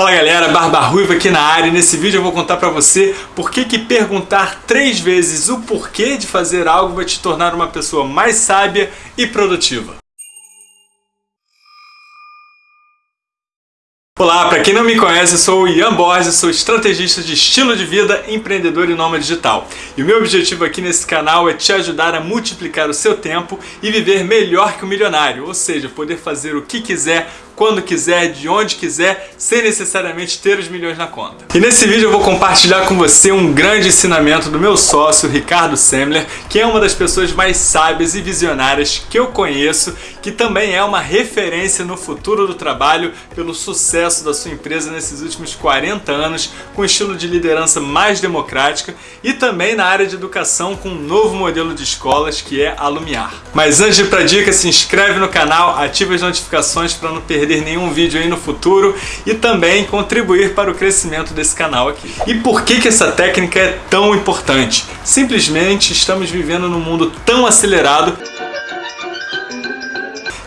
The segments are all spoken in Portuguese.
Fala galera, Barba Ruiva aqui na área e nesse vídeo eu vou contar pra você por que que perguntar três vezes o porquê de fazer algo vai te tornar uma pessoa mais sábia e produtiva. Olá, para quem não me conhece, eu sou o Ian Borges, sou estrategista de estilo de vida, empreendedor e nômade digital. E o meu objetivo aqui nesse canal é te ajudar a multiplicar o seu tempo e viver melhor que o um milionário, ou seja, poder fazer o que quiser quando quiser, de onde quiser, sem necessariamente ter os milhões na conta. E nesse vídeo eu vou compartilhar com você um grande ensinamento do meu sócio, Ricardo Semler, que é uma das pessoas mais sábias e visionárias que eu conheço, que também é uma referência no futuro do trabalho pelo sucesso da sua empresa nesses últimos 40 anos, com estilo de liderança mais democrática e também na área de educação com um novo modelo de escolas que é a Lumiar. Mas antes de ir para dica, se inscreve no canal, ativa as notificações para não perder perder nenhum vídeo aí no futuro e também contribuir para o crescimento desse canal aqui. E por que, que essa técnica é tão importante? Simplesmente estamos vivendo num mundo tão acelerado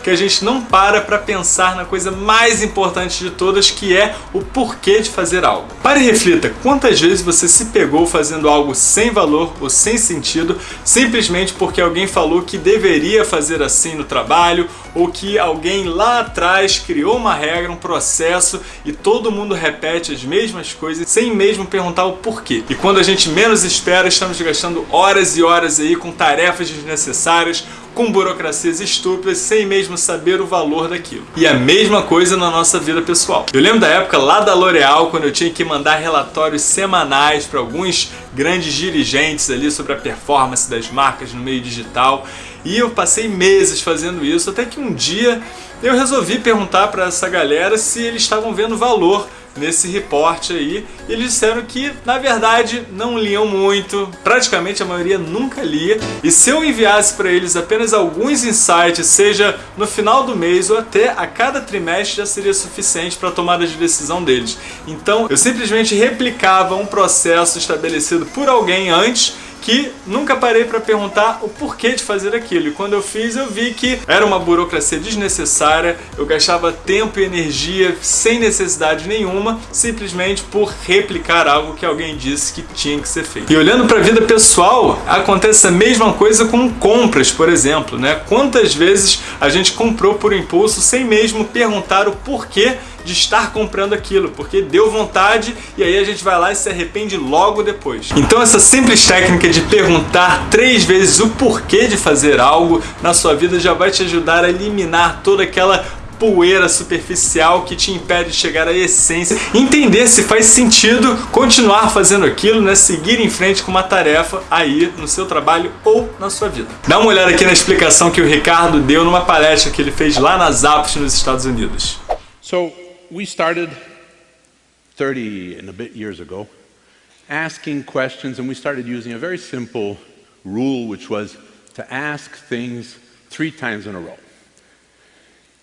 que a gente não para para pensar na coisa mais importante de todas, que é o porquê de fazer algo. Pare e reflita, quantas vezes você se pegou fazendo algo sem valor ou sem sentido, simplesmente porque alguém falou que deveria fazer assim no trabalho, ou que alguém lá atrás criou uma regra, um processo, e todo mundo repete as mesmas coisas sem mesmo perguntar o porquê. E quando a gente menos espera, estamos gastando horas e horas aí com tarefas desnecessárias, com burocracias estúpidas, sem mesmo saber o valor daquilo. E a mesma coisa na nossa vida pessoal. Eu lembro da época lá da L'Oréal, quando eu tinha que mandar relatórios semanais para alguns grandes dirigentes ali sobre a performance das marcas no meio digital. E eu passei meses fazendo isso, até que um dia eu resolvi perguntar para essa galera se eles estavam vendo valor nesse reporte aí. E eles disseram que, na verdade, não liam muito, praticamente a maioria nunca lia. E se eu enviasse para eles apenas alguns insights, seja no final do mês ou até a cada trimestre, já seria suficiente para a tomada de decisão deles. Então, eu simplesmente replicava um processo estabelecido por alguém antes que nunca parei para perguntar o porquê de fazer aquilo. E quando eu fiz, eu vi que era uma burocracia desnecessária, eu gastava tempo e energia sem necessidade nenhuma, simplesmente por replicar algo que alguém disse que tinha que ser feito. E olhando para a vida pessoal, acontece a mesma coisa com compras, por exemplo, né? Quantas vezes a gente comprou por impulso sem mesmo perguntar o porquê de estar comprando aquilo, porque deu vontade e aí a gente vai lá e se arrepende logo depois. Então essa simples técnica de perguntar três vezes o porquê de fazer algo na sua vida já vai te ajudar a eliminar toda aquela poeira superficial que te impede de chegar à essência, entender se faz sentido continuar fazendo aquilo, né? seguir em frente com uma tarefa aí no seu trabalho ou na sua vida. Dá uma olhada aqui na explicação que o Ricardo deu numa palestra que ele fez lá nas Apps nos Estados Unidos. So, we started 30 and a bit years ago asking questions and we started using a very simple rule which was to ask things three times in a row.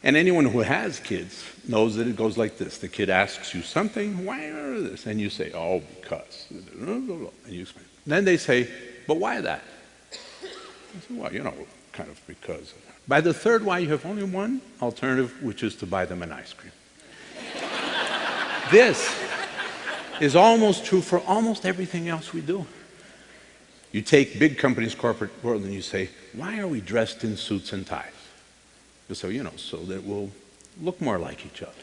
And anyone who has kids knows that it goes like this. The kid asks you something, why this? And you say, oh, because. And you explain. Then they say, but why that? I say, well, you know, kind of because. By the third why, you have only one alternative, which is to buy them an ice cream. This is almost true for almost everything else we do. You take big companies, corporate world, and you say, why are we dressed in suits and ties? You say, you know, so that we'll look more like each other.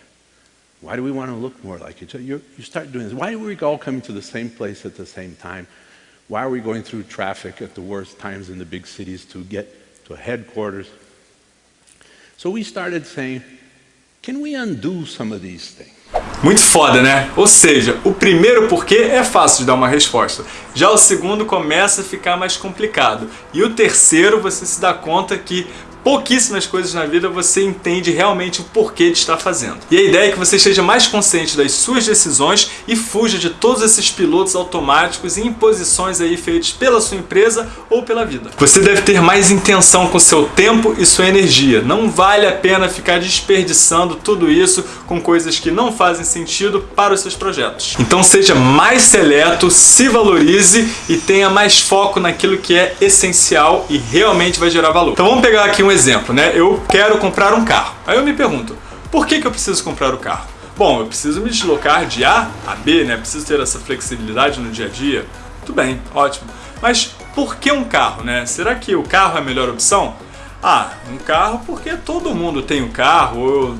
Why do we want to look more like each other? You're, you start doing this. Why are we all coming to the same place at the same time? Why are we going through traffic at the worst times in the big cities to get to headquarters? So we started saying, can we undo some of these things? Muito foda, né? Ou seja, o primeiro porquê é fácil de dar uma resposta. Já o segundo começa a ficar mais complicado. E o terceiro você se dá conta que pouquíssimas coisas na vida você entende realmente o porquê de estar fazendo. E a ideia é que você esteja mais consciente das suas decisões e fuja de todos esses pilotos automáticos e imposições aí feitos pela sua empresa ou pela vida. Você deve ter mais intenção com seu tempo e sua energia. Não vale a pena ficar desperdiçando tudo isso com coisas que não fazem sentido para os seus projetos. Então seja mais seleto, se valorize e tenha mais foco naquilo que é essencial e realmente vai gerar valor. Então vamos pegar aqui um exemplo, né? Eu quero comprar um carro. Aí eu me pergunto, por que, que eu preciso comprar o carro? Bom, eu preciso me deslocar de A a B, né? Preciso ter essa flexibilidade no dia a dia. Tudo bem, ótimo. Mas por que um carro, né? Será que o carro é a melhor opção? Ah, um carro porque todo mundo tem um carro, eu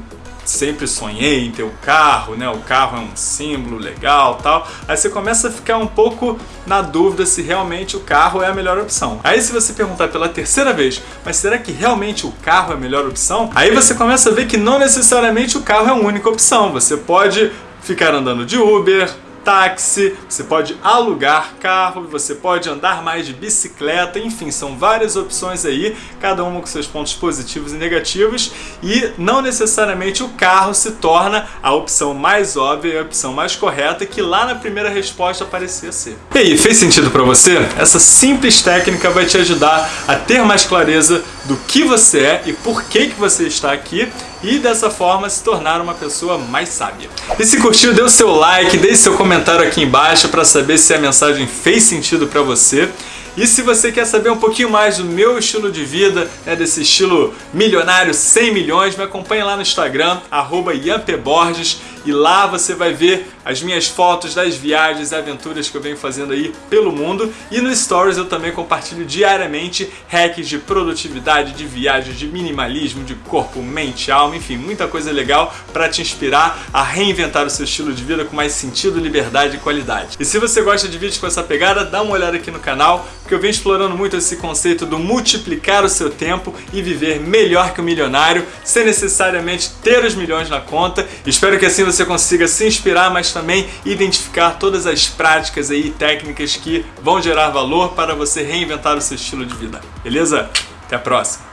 sempre sonhei em ter um carro, né? O carro é um símbolo legal tal. Aí você começa a ficar um pouco na dúvida se realmente o carro é a melhor opção. Aí se você perguntar pela terceira vez, mas será que realmente o carro é a melhor opção? Aí você começa a ver que não necessariamente o carro é a única opção. Você pode ficar andando de Uber, táxi, você pode alugar carro, você pode andar mais de bicicleta, enfim, são várias opções aí, cada uma com seus pontos positivos e negativos, e não necessariamente o carro se torna a opção mais óbvia e a opção mais correta que lá na primeira resposta parecia ser. E aí, fez sentido para você? Essa simples técnica vai te ajudar a ter mais clareza do que você é e por que, que você está aqui e dessa forma se tornar uma pessoa mais sábia. E se curtiu, dê o seu like, deixe seu comentário aqui embaixo para saber se a mensagem fez sentido para você. E se você quer saber um pouquinho mais do meu estilo de vida, né, desse estilo milionário 100 milhões, me acompanhe lá no Instagram, arroba e lá você vai ver as minhas fotos das viagens e aventuras que eu venho fazendo aí pelo mundo. E no Stories eu também compartilho diariamente hacks de produtividade, de viagens, de minimalismo, de corpo, mente, alma, enfim, muita coisa legal para te inspirar a reinventar o seu estilo de vida com mais sentido, liberdade e qualidade. E se você gosta de vídeos com essa pegada, dá uma olhada aqui no canal, porque eu venho explorando muito esse conceito do multiplicar o seu tempo e viver melhor que o milionário, sem necessariamente ter os milhões na conta. Espero que assim você consiga se inspirar, mas também identificar todas as práticas aí, técnicas que vão gerar valor para você reinventar o seu estilo de vida. Beleza? Até a próxima!